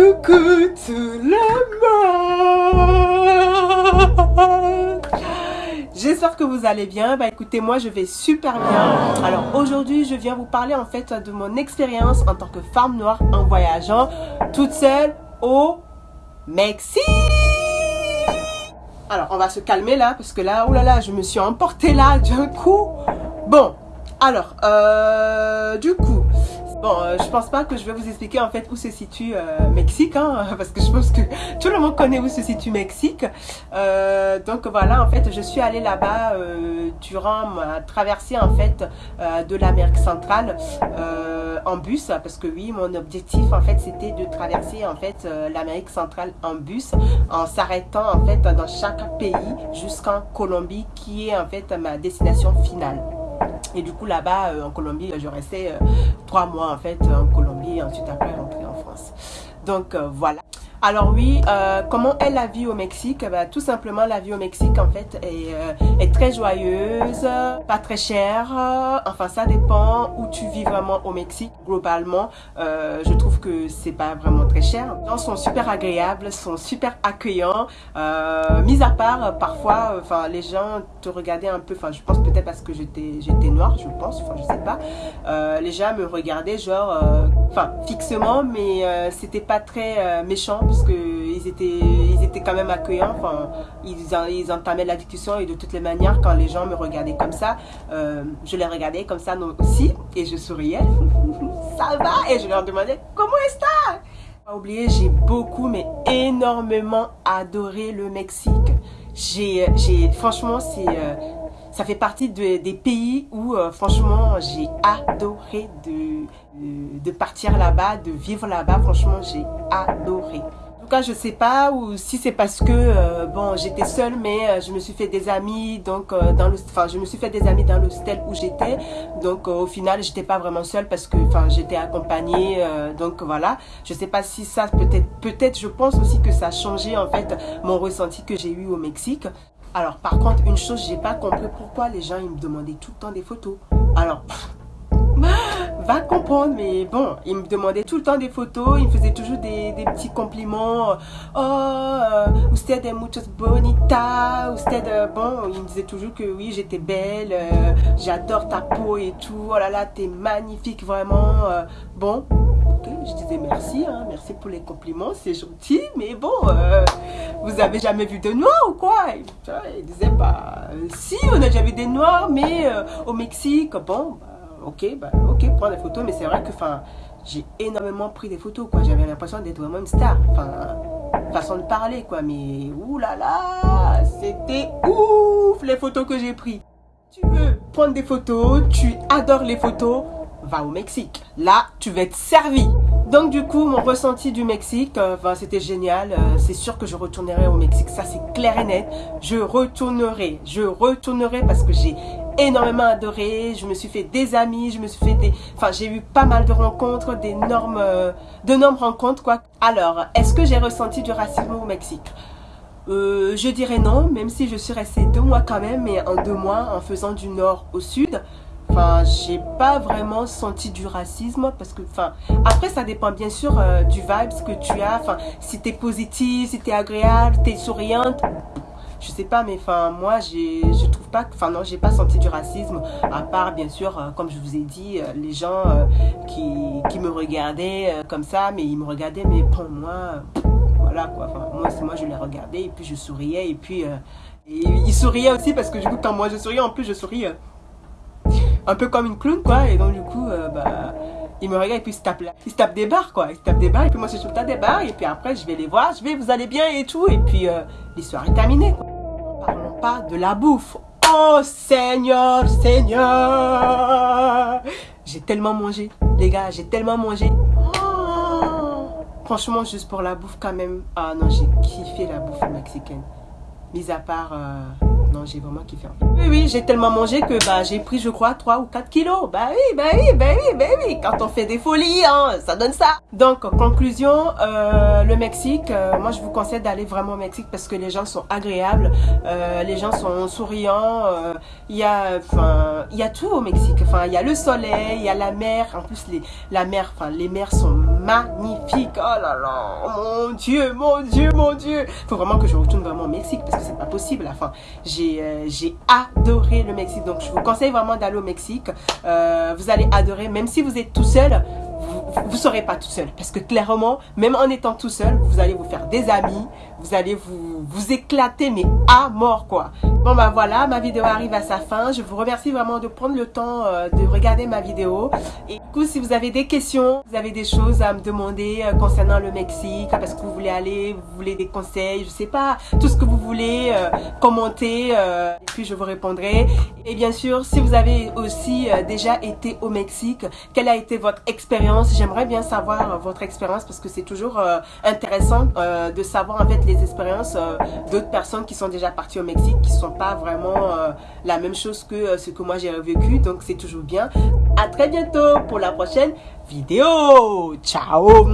Coucou tout le monde J'espère que vous allez bien. Bah écoutez, moi je vais super bien. Alors aujourd'hui, je viens vous parler en fait de mon expérience en tant que femme noire en voyageant toute seule au Mexique. Alors on va se calmer là parce que là, oh là là, je me suis emportée là d'un coup. Bon, alors, euh, du coup, Bon, euh, je pense pas que je vais vous expliquer en fait où se situe euh, Mexique, hein, parce que je pense que tout le monde connaît où se situe Mexique. Euh, donc voilà, en fait, je suis allée là-bas euh, durant ma traversée en fait euh, de l'Amérique centrale euh, en bus, parce que oui, mon objectif en fait c'était de traverser en fait l'Amérique centrale en bus, en s'arrêtant en fait dans chaque pays jusqu'en Colombie, qui est en fait ma destination finale. Et du coup, là-bas, euh, en Colombie, je restais euh, trois mois en fait en Colombie et ensuite après rentrer en France. Donc euh, voilà. Alors oui, euh, comment est la vie au Mexique? Bah, Tout simplement, la vie au Mexique en fait est, euh, est très joyeuse, pas très chère. Enfin, ça dépend où tu vis vraiment au Mexique. Globalement, euh, je trouve que c'est pas vraiment très cher. Les gens sont super agréables, sont super accueillants. Euh, mis à part, parfois, enfin, les gens te regardaient un peu. Enfin, je pense peut-être parce que j'étais j'étais noire, je pense. Enfin, je sais pas. Euh, les gens me regardaient genre, euh, enfin, fixement, mais c'était pas très méchant parce que ils étaient, ils étaient quand même accueillants. Enfin, ils, en- ils entamaient la discussion et de toutes les manières, quand les gens me regardaient comme ça, euh, je les regardais comme ça aussi et je souriais. ça va Et je leur demandais comment est-ce que Pas oublier, j'ai beaucoup, mais énormément adoré le Mexique. J'ai, j'ai, franchement, c'est, euh, ça fait partie de- des pays où, euh, franchement, j'ai adoré de, de, partir là-bas, de vivre là-bas. Franchement, j'ai adoré. En tout cas, je sais pas ou si c'est parce que euh, bon, j'étais seule, mais euh, je me suis fait des amis, donc euh, dans le, enfin, je me suis fait des amis dans l'hostel où j'étais. Donc euh, au final, j'étais pas vraiment seule parce que, enfin, j'étais accompagnée. euh, donc voilà, je sais pas si ça peut-être, peut-être, je pense aussi que ça a changé en fait mon ressenti que j'ai eu au Mexique. Alors par contre, une chose, j'ai pas compris pourquoi les gens ils me demandaient tout le temps des photos. Alors va comprendre, mais bon, il me demandait tout le temps des photos, il me faisait toujours des, petits compliments. Oh, euh, usted es muchas bonita, usted, euh, bon, il me disait toujours que oui, j'étais belle, euh, j'adore ta peau et tout, oh là là, t'es magnifique, vraiment. bon, je disais merci, hein, merci pour les compliments, c'est gentil, mais bon, euh, vous avez jamais vu de noirs ou quoi? Il, disait, bah, euh, si, on a déjà vu des noirs, mais euh, au Mexique, bon, bah, ok, bah, ok, prends des photos, mais c'est vrai que, enfin, j'ai énormément pris des photos, quoi. J'avais l'impression d'être vraiment une star. Façon de parler, quoi. Mais, oulala, c'était ouf les photos que j'ai prises. Tu veux prendre des photos, tu adores les photos, va au Mexique. Là, tu vas être servi. Donc du coup, mon ressenti du Mexique, euh, enfin, c'était génial. Euh, c'est sûr que je retournerai au Mexique, ça c'est clair et net. Je retournerai, je retournerai parce que j'ai énormément adoré. Je me suis fait des amis, je me suis fait des, enfin, j'ai eu pas mal de rencontres, d'énormes, euh, rencontres quoi. Alors, est-ce que j'ai ressenti du racisme au Mexique? Euh, Je dirais non, même si je suis restée deux mois quand même, mais en deux mois, en faisant du nord au sud. Enfin, j'ai pas vraiment senti du racisme parce que, enfin, après ça dépend bien sûr euh, du vibe que tu as. Enfin, si t'es positive, si t'es agréable, t'es souriante, je sais pas, mais enfin, moi, je trouve pas, enfin non, j'ai pas senti du racisme. À part bien sûr, euh, comme je vous ai dit, euh, les gens euh, qui, qui me regardaient comme ça, mais ils me regardaient, mais pour moi, voilà quoi. Enfin, moi, c'est moi, je les regardais et puis je souriais et puis ils souriaient aussi parce que du coup, quand moi je souriais, en plus je souris. Un peu comme une clown quoi et donc du coup euh, bah ils me regardent et puis ils se tapent là. ils se tapent des barres quoi. Ils se tapent des barres et puis moi je suis tout des barres et puis après je vais les voir je vais vous allez bien et tout et puis euh, l'histoire est terminée quoi. Parlons pas de la bouffe. Oh Seigneur Seigneur! J'ai tellement mangé les gars j'ai tellement mangé. Franchement juste pour la bouffe quand même. Ah non j'ai kiffé la bouffe mexicaine. Mis à part euh, non j'ai vraiment kiffé. Oui, oui, j'ai tellement mangé que bah, j'ai pris, je crois, 3 ou 4 kilos. Bah oui, bah oui, bah oui, bah oui. Quand on fait des folies, hein, ça donne ça. Donc, conclusion, euh, le Mexique, euh, moi, je vous conseille d'aller vraiment au Mexique parce que les gens sont agréables, euh, les gens sont souriants. Il y a, il y a tout au Mexique. Enfin, il y a le soleil, il y a la mer. En plus, les, la mer, enfin, les mers sont magnifiques. Oh là là, mon Dieu, mon Dieu, mon Dieu. Faut vraiment que je retourne vraiment au Mexique parce que c'est pas possible. Enfin, j'ai, euh, j'ai adoré le Mexique. Donc, je vous conseille vraiment d'aller au Mexique. Euh, vous allez adorer, même si vous êtes tout seul vous ne serez pas tout seul. Parce que clairement, même en étant tout seul, vous allez vous faire des amis, vous allez vous, vous éclater, mais à mort quoi. Bon bah voilà, ma vidéo arrive à sa fin. Je vous remercie vraiment de prendre le temps euh, de regarder ma vidéo. Et du coup, si vous avez des questions, vous avez des choses à me demander euh, concernant le Mexique, parce que vous voulez aller, vous voulez des conseils, je sais pas, tout ce que vous voulez, euh, commentez, euh, et puis je vous répondrai. Et bien sûr, si vous avez aussi déjà été au Mexique, quelle a été votre expérience? J'aimerais bien savoir votre expérience parce que c'est toujours intéressant de savoir en fait les expériences d'autres personnes qui sont déjà parties au Mexique, qui pas vraiment euh, la même chose que euh, ce que moi j'ai vécu. Donc c'est toujours bien. À très bientôt pour la prochaine vidéo. Ciao